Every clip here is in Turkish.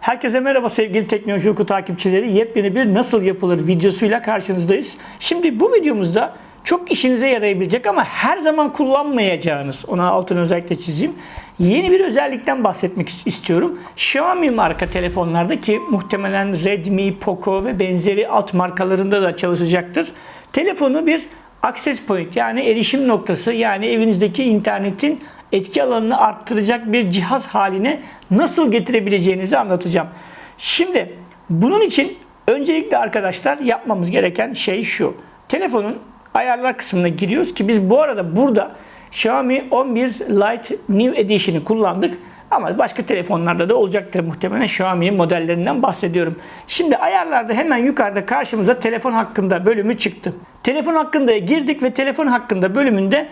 Herkese merhaba sevgili Teknoloji Oku takipçileri. Yepyeni bir nasıl yapılır videosuyla karşınızdayız. Şimdi bu videomuzda çok işinize yarayabilecek ama her zaman kullanmayacağınız, ona altını özellikle çizeyim. Yeni bir özellikten bahsetmek istiyorum. Xiaomi marka telefonlarda ki muhtemelen Redmi, Poco ve benzeri alt markalarında da çalışacaktır. Telefonu bir access point yani erişim noktası yani evinizdeki internetin etki alanını arttıracak bir cihaz haline nasıl getirebileceğinizi anlatacağım. Şimdi bunun için öncelikle arkadaşlar yapmamız gereken şey şu. Telefonun ayarlar kısmına giriyoruz ki biz bu arada burada Xiaomi 11 Lite New Edition'ı kullandık. Ama başka telefonlarda da olacaktır muhtemelen Xiaomi'nin modellerinden bahsediyorum. Şimdi ayarlarda hemen yukarıda karşımıza telefon hakkında bölümü çıktı. Telefon hakkında girdik ve telefon hakkında bölümünde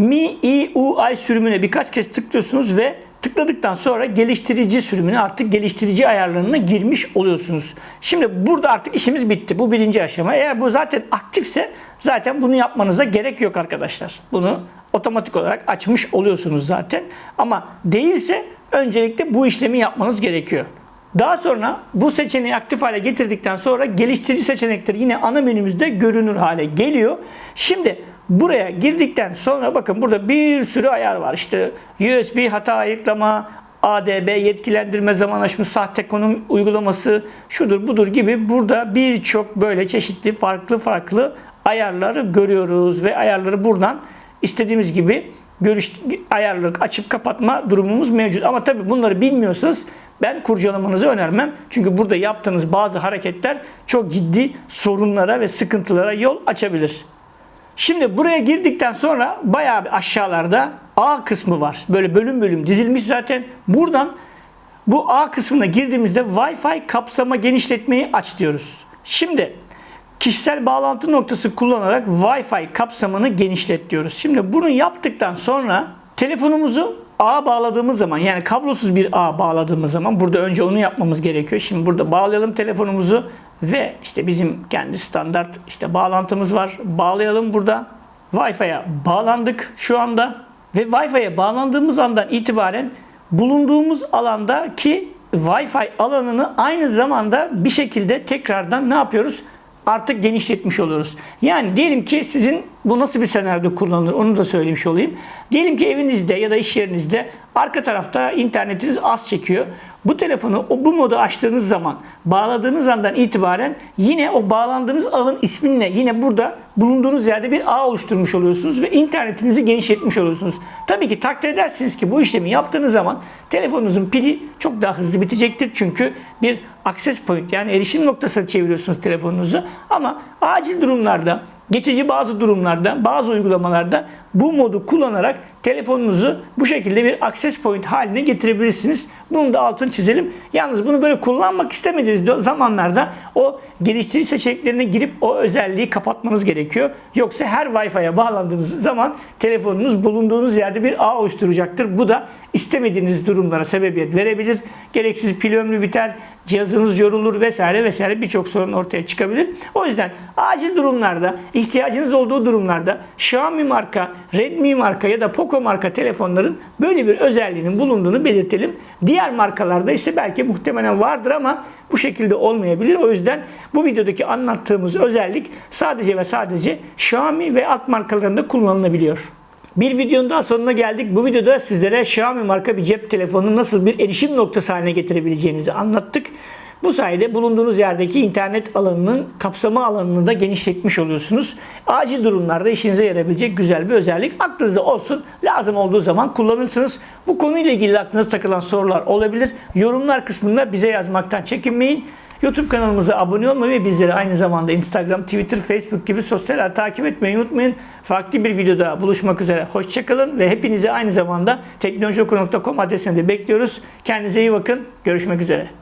MIUI sürümüne birkaç kez tıklıyorsunuz ve tıkladıktan sonra geliştirici sürümüne artık geliştirici ayarlarına girmiş oluyorsunuz. Şimdi burada artık işimiz bitti. Bu birinci aşama. Eğer bu zaten aktifse zaten bunu yapmanıza gerek yok arkadaşlar. Bunu otomatik olarak açmış oluyorsunuz zaten. Ama değilse öncelikle bu işlemi yapmanız gerekiyor. Daha sonra bu seçeneği aktif hale getirdikten sonra geliştirici seçenekleri yine ana menümüzde görünür hale geliyor. Şimdi buraya girdikten sonra bakın burada bir sürü ayar var. İşte USB hata ayıklama, ADB yetkilendirme zaman aşımı, sahte konum uygulaması, şudur budur gibi burada birçok böyle çeşitli farklı farklı ayarları görüyoruz ve ayarları buradan istediğimiz gibi görüş ayarları açıp kapatma durumumuz mevcut. Ama tabii bunları bilmiyorsanız ben kurcalamanızı önermem. Çünkü burada yaptığınız bazı hareketler çok ciddi sorunlara ve sıkıntılara yol açabilir. Şimdi buraya girdikten sonra bayağı aşağılarda A kısmı var. Böyle bölüm bölüm dizilmiş zaten. Buradan bu A kısmına girdiğimizde Wi-Fi kapsama genişletmeyi aç diyoruz. Şimdi kişisel bağlantı noktası kullanarak Wi-Fi kapsamını genişlet diyoruz. Şimdi bunu yaptıktan sonra telefonumuzu ağa bağladığımız zaman yani kablosuz bir ağ bağladığımız zaman burada önce onu yapmamız gerekiyor. Şimdi burada bağlayalım telefonumuzu ve işte bizim kendi standart işte bağlantımız var. Bağlayalım burada. Wi-Fi'ye bağlandık şu anda ve Wi-Fi'ye bağlandığımız andan itibaren bulunduğumuz alandaki Wi-Fi alanını aynı zamanda bir şekilde tekrardan ne yapıyoruz? Artık genişletmiş oluyoruz. Yani diyelim ki sizin bu nasıl bir senaryoda kullanılır onu da söylemiş olayım. Diyelim ki evinizde ya da iş yerinizde arka tarafta internetiniz az çekiyor. Bu telefonu bu modu açtığınız zaman bağladığınız andan itibaren yine o bağlandığınız alanın isminle yine burada bulunduğunuz yerde bir ağ oluşturmuş oluyorsunuz ve internetinizi genişletmiş oluyorsunuz. Tabii ki takdir edersiniz ki bu işlemi yaptığınız zaman telefonunuzun pili çok daha hızlı bitecektir. Çünkü bir access point yani erişim noktasına çeviriyorsunuz telefonunuzu. Ama acil durumlarda geçici bazı durumlarda, bazı uygulamalarda bu modu kullanarak telefonunuzu bu şekilde bir access point haline getirebilirsiniz. Bunu da altını çizelim. Yalnız bunu böyle kullanmak istemediğiniz zamanlarda o geliştirici seçeneklerine girip o özelliği kapatmanız gerekiyor. Yoksa her Wi-Fi'ye bağlandığınız zaman telefonunuz bulunduğunuz yerde bir ağ oluşturacaktır. Bu da istemediğiniz durumlara sebebiyet verebilir. Gereksiz pil ömrü biter, cihazınız yorulur vesaire vesaire birçok sorun ortaya çıkabilir. O yüzden acil durumlarda, ihtiyacınız olduğu durumlarda Xiaomi marka, Redmi marka ya da Poco marka telefonların böyle bir özelliğinin bulunduğunu belirtelim. Diğer markalarda ise belki muhtemelen vardır ama bu şekilde olmayabilir. O yüzden bu videodaki anlattığımız özellik sadece ve sadece Xiaomi ve alt markalarında kullanılabiliyor. Bir videonun daha sonuna geldik. Bu videoda sizlere Xiaomi marka bir cep telefonunu nasıl bir erişim noktası haline getirebileceğinizi anlattık. Bu sayede bulunduğunuz yerdeki internet alanının kapsama alanını da genişletmiş oluyorsunuz. Acil durumlarda işinize yarayabilecek güzel bir özellik. Aklınızda olsun. Lazım olduğu zaman kullanırsınız. Bu konuyla ilgili aklınıza takılan sorular olabilir. Yorumlar kısmında bize yazmaktan çekinmeyin. YouTube kanalımıza abone olmayı ve bizleri aynı zamanda Instagram, Twitter, Facebook gibi sosyal takip etmeyi unutmayın. Farklı bir videoda buluşmak üzere. Hoşçakalın ve hepinizi aynı zamanda teknolojioku.com adresinde bekliyoruz. Kendinize iyi bakın. Görüşmek üzere.